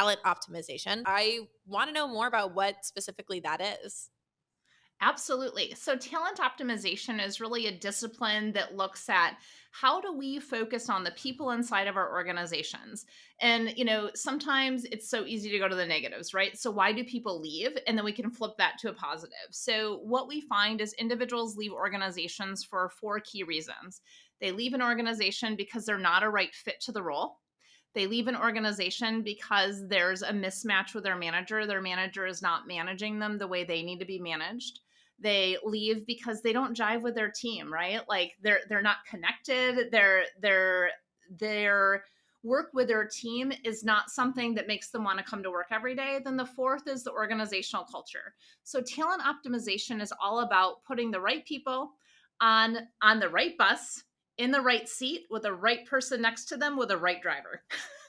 talent optimization. I want to know more about what specifically that is. Absolutely. So, talent optimization is really a discipline that looks at how do we focus on the people inside of our organizations. And, you know, sometimes it's so easy to go to the negatives, right? So, why do people leave? And then we can flip that to a positive. So, what we find is individuals leave organizations for four key reasons. They leave an organization because they're not a right fit to the role. They leave an organization because there's a mismatch with their manager. Their manager is not managing them the way they need to be managed. They leave because they don't jive with their team right? Like they're they're not connected. They're they're their work with their team is not something that makes them want to come to work every day. Then the fourth is the organizational culture. So talent optimization is all about putting the right people on on the right bus in the right seat with the right person next to them with the right driver